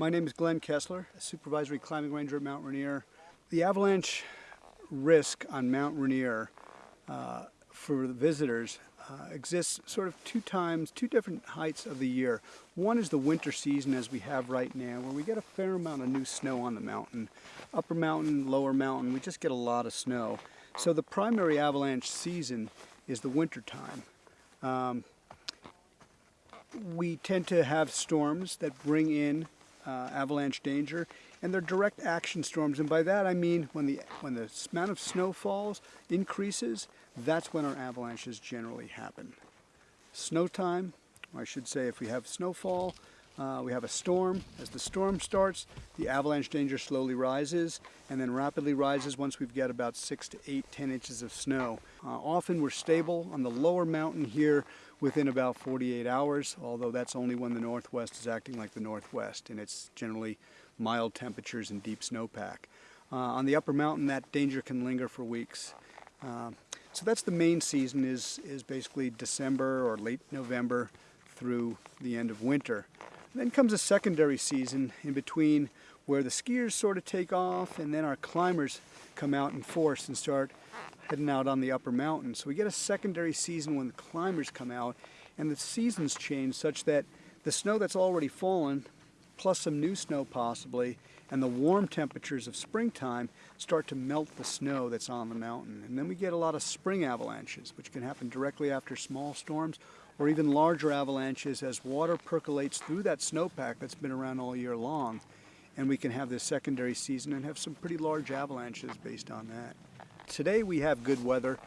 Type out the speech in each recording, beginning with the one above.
My name is Glenn Kessler, a supervisory climbing ranger at Mount Rainier. The avalanche risk on Mount Rainier uh, for the visitors uh, exists sort of two times, two different heights of the year. One is the winter season as we have right now where we get a fair amount of new snow on the mountain. Upper mountain, lower mountain, we just get a lot of snow. So the primary avalanche season is the winter time. Um, we tend to have storms that bring in uh, avalanche danger, and they're direct action storms. And by that I mean when the when the amount of snow falls increases, that's when our avalanches generally happen. Snow time, I should say, if we have snowfall, uh, we have a storm. As the storm starts, the avalanche danger slowly rises and then rapidly rises once we've got about six to eight, ten inches of snow. Uh, often we're stable on the lower mountain here within about 48 hours, although that's only when the northwest is acting like the northwest and it's generally mild temperatures and deep snowpack. Uh, on the upper mountain, that danger can linger for weeks. Uh, so that's the main season is, is basically December or late November through the end of winter. Then comes a secondary season in between where the skiers sort of take off and then our climbers come out in force and start heading out on the upper mountain. So we get a secondary season when the climbers come out and the seasons change such that the snow that's already fallen, plus some new snow possibly, and the warm temperatures of springtime start to melt the snow that's on the mountain. And then we get a lot of spring avalanches, which can happen directly after small storms or even larger avalanches as water percolates through that snowpack that's been around all year long. And we can have this secondary season and have some pretty large avalanches based on that. Today we have good weather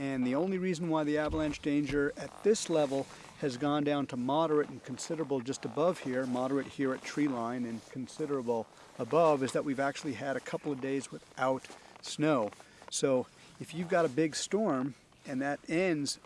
and the only reason why the avalanche danger at this level has gone down to moderate and considerable just above here, moderate here at tree line and considerable above, is that we've actually had a couple of days without snow. So if you've got a big storm and that ends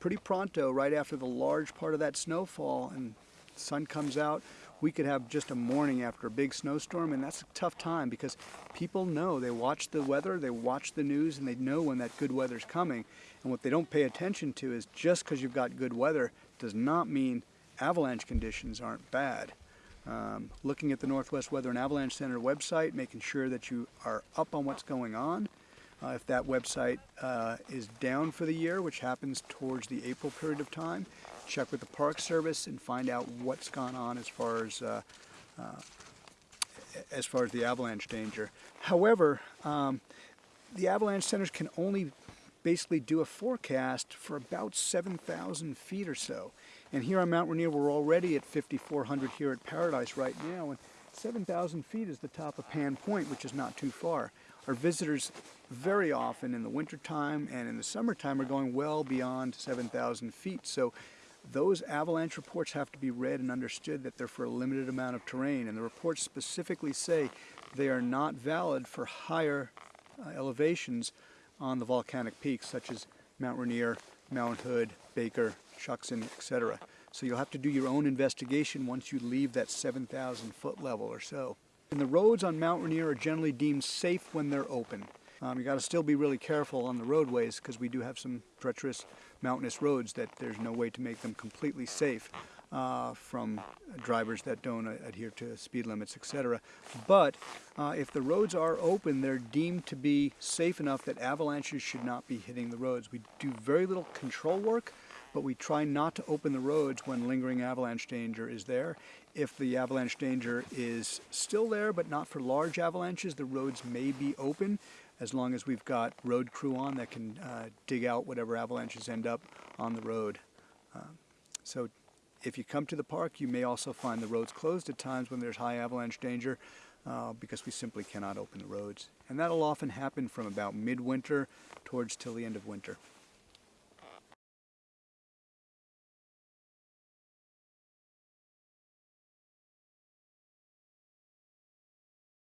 pretty pronto, right after the large part of that snowfall and sun comes out, we could have just a morning after a big snowstorm and that's a tough time because people know, they watch the weather, they watch the news and they know when that good weather's coming. And what they don't pay attention to is just because you've got good weather does not mean avalanche conditions aren't bad. Um, looking at the Northwest Weather and Avalanche Center website, making sure that you are up on what's going on, uh, if that website uh, is down for the year, which happens towards the April period of time, check with the Park Service and find out what's gone on as far as uh, uh as far as the avalanche danger. However, um, the avalanche centers can only basically do a forecast for about 7,000 feet or so. And here on Mount Rainier, we're already at 5,400 here at Paradise right now, and 7,000 feet is the top of Pan Point, which is not too far. Our visitors very often in the wintertime and in the summertime are going well beyond 7,000 feet. So those avalanche reports have to be read and understood that they're for a limited amount of terrain. And the reports specifically say they are not valid for higher uh, elevations on the volcanic peaks such as Mount Rainier, Mount Hood, Baker, Shuksan, etc. So you'll have to do your own investigation once you leave that 7,000 foot level or so. And the roads on Mount Rainier are generally deemed safe when they're open. Um, you got to still be really careful on the roadways because we do have some treacherous mountainous roads that there's no way to make them completely safe uh, from drivers that don't adhere to speed limits, etc. But uh, if the roads are open, they're deemed to be safe enough that avalanches should not be hitting the roads. We do very little control work, but we try not to open the roads when lingering avalanche danger is there. If the avalanche danger is still there, but not for large avalanches, the roads may be open as long as we've got road crew on that can uh, dig out whatever avalanches end up on the road. Uh, so if you come to the park, you may also find the roads closed at times when there's high avalanche danger uh, because we simply cannot open the roads. And that'll often happen from about midwinter towards till the end of winter.